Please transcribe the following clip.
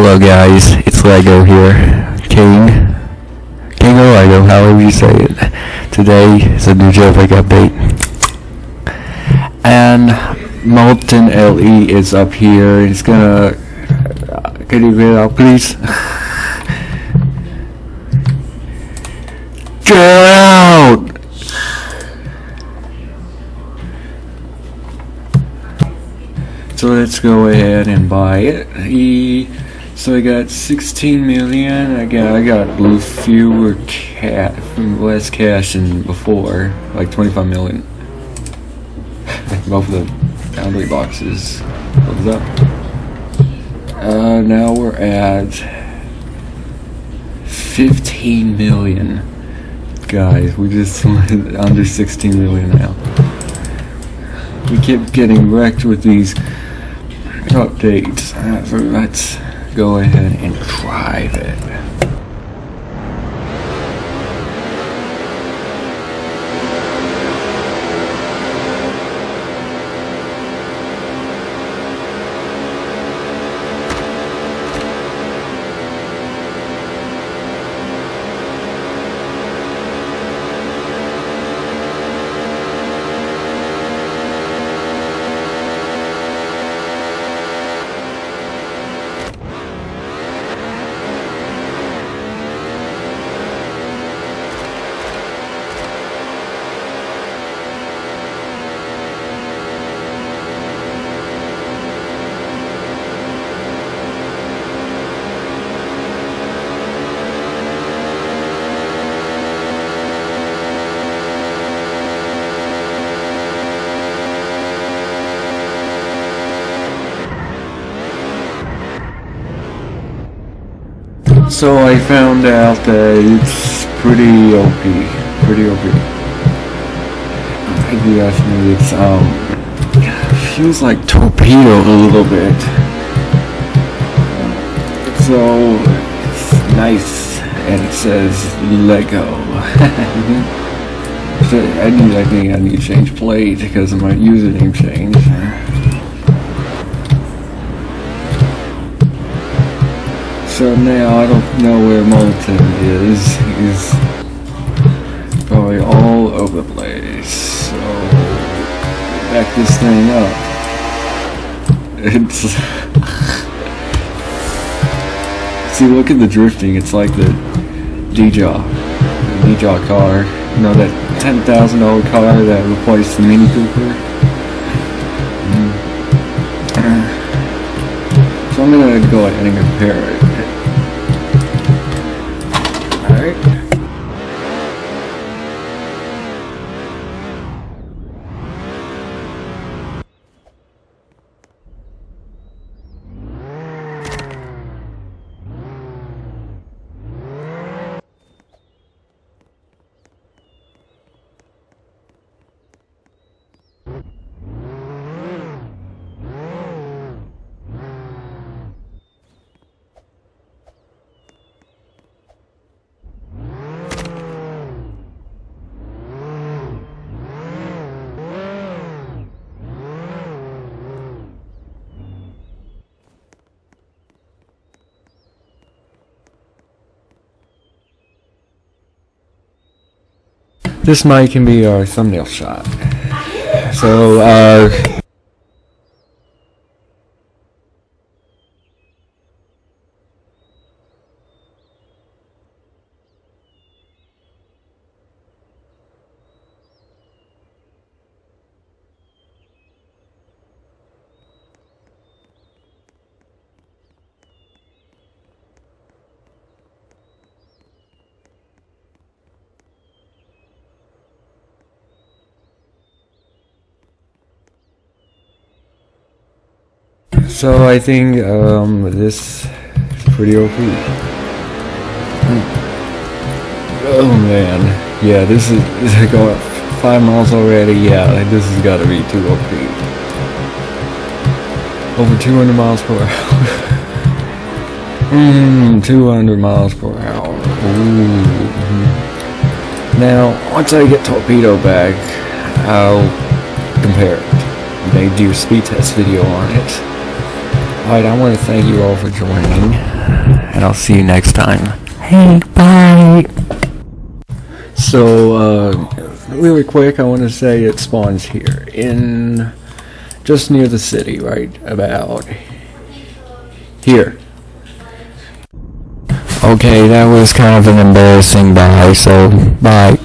Hello guys, it's Lego here. King. King of Lego, however you say it. Today is a new got bait. And Molten LE is up here. He's gonna... uh, Can you get out please? Get out! So let's go ahead and buy it. He, so I got 16 million. I got I got fewer cat less cash than before, like 25 million. Both of the boundary boxes. What's up? Uh, now we're at 15 million. Guys, we just went under 16 million now. We keep getting wrecked with these updates. Uh, so let's go ahead and drive it. So I found out that it's pretty OP. Pretty OP. If you ask me, it's, um, feels like torpedo a little bit. So, it's nice, and it says Lego. so I need, I think I need to change plate because of my username change. So now I don't know where Molten is. He's probably all over the place. So back this thing up. It's see, look at the drifting. It's like the D-Jaw, the D-Jaw car. You know that ten thousand dollar car that replaced the Mini Cooper. Mm. So I'm gonna go ahead and compare it. This might can be our thumbnail shot. So, uh, so I think um, this is pretty OP. Oh man, yeah, this is, going five miles already. Yeah, like, this has got to be too OP. Over 200 miles per hour. Mmm, 200 miles per hour. Ooh. Now, once I get Torpedo back, I'll compare it. Made do a speed test video on it. Alright, I want to thank you all for joining, and I'll see you next time. Hey, bye! So, uh, really quick, I want to say it spawns here, in just near the city, right about here. Okay, that was kind of an embarrassing bye, so bye.